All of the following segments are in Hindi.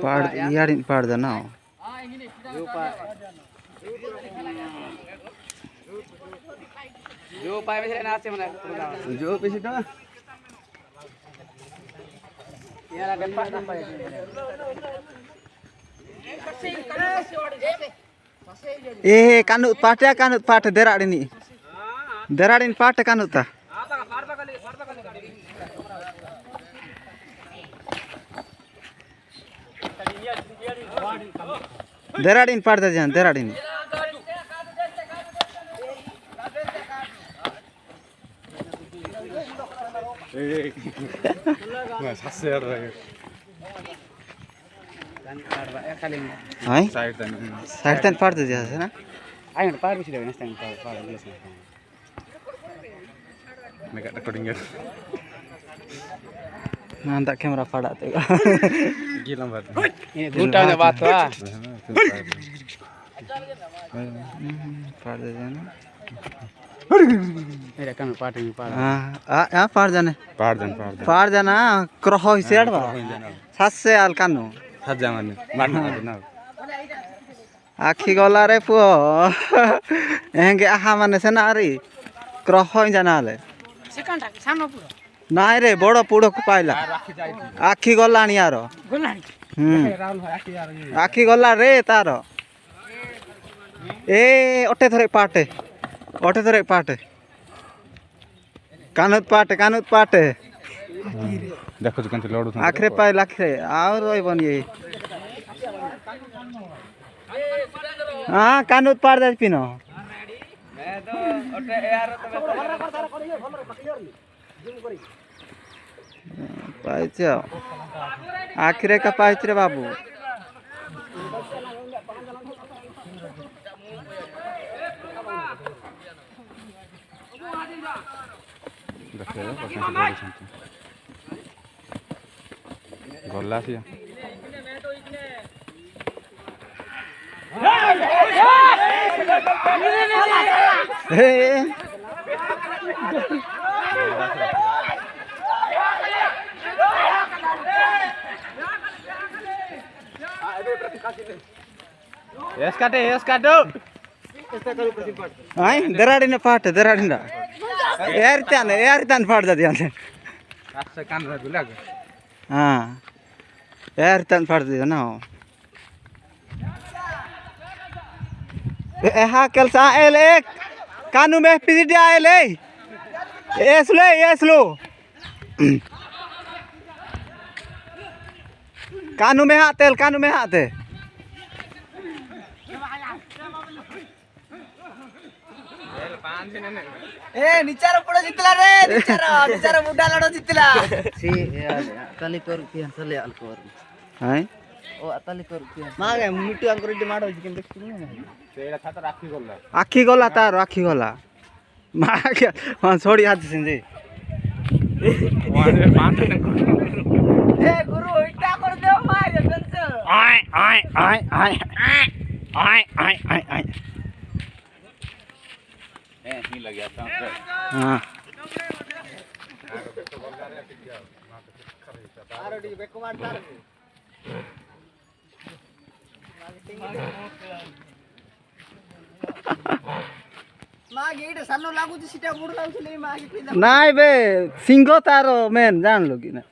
Yarin pardon now. Jupai Eh kanut pate kanut pate derak ini. Derak ini pate kanut ta. ಧೆರಾಡಿನ ಪಾಡ್ತಾ ಇದ್ದಾನೆ ಧೆರಾಡಿನ ಸಾಯ್ಡ್ ತಾನೆ ಪಾಡ್ತಿದ್ಯಾ ಸರ್ ಆಯ್ತು ಪಾಡ್ಬಿಸಿದ್ದೇವೆ ನೆಕ್ಸ್ಟ್ ಟೈಮ್ ಪಾಡ ರೆಕಾರ್ಡಿಂಗ್ ನಾನು ಕ್ಯಾಮ್ರಾ ಪಾಡ नी पाटे नी पाटे जान नी पाटे है ना पार पार पार गीला बात घूटा में। बात हुआ pada जाना। मेरा कान पार्ट में पार हाँ आ आ पार जाने। पहाड़ जन पहाड़ जन। पार जाना क्रह हिसे आड़ बा सात से आल कानु। हज जा माने मारना। ना। आखी गला रे पुओ। एँगे आहा माने से ना रे। क्रह जाना ले सेकंड सामने पूरा। ନାଇଁ ରେ ବଡ଼ ପୋଡ଼କୁ ପାଇଲା ଆଖି ଗଲାଣି ଆର ଆଖି ଗଲା ରେ ତାର ଏ ଅଟେ ଥରେ ପାଟେ ଅଟେ ଥରେ ପାଟେ କାନୁତ ପାଟେ କାନୁତ ପାଟେ ଦେଖୁଛୁ କେମିତି ଲଡ଼ୁ ଆଖିରେ ପାଇଲା ଆଖିରେ ଆଉ ରହିବନି ଏଇ ହଁ କାନୁତ ପାଟ ଯାଇ ପିନ পাইছ আখিরে কা পাইছ রে বাবু গলা সিয়া Hey! दराड़ी पाट दराड़ी पाट जाती हाँ यारितान पाट जाती ना हाँ कल एल एक कानू में पीजी एल एसलो एसलो कानू में हाथ कानू में हाथ है ఏ నిచ్చారు ఇప్పుడు జిత్తులా రే నిచ్చారు నిచ్చారు ముడ్డాలడో జిత్తులా సి అతలి కోరు కి అంతలే అల్కోరు హాయ్ ఓ అతలి కోరు కి మాగే ముట్టు అంకురెడ్డి మాడ జికిన్ దెక్తును సేడ ఖాత రాఖి గల్లా ఆఖి గల్లా తా రాఖి గల్లా మాగే మా సోడి హాత్ సింజి వాడే పాంతన ఏ గురు ఇట్టా కర్ దే మారే గంజ ఆయ్ ఆయ్ ఆయ్ ఆయ్ आए आए आए आए। हाँ नाई बे सिंगो तारो मेन जान लो कि ना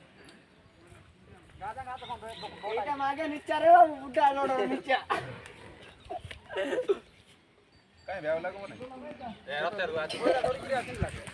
કાઈ વેવ લાગો ને એ અત્યારે વાત થોડી કરી આખી લાગે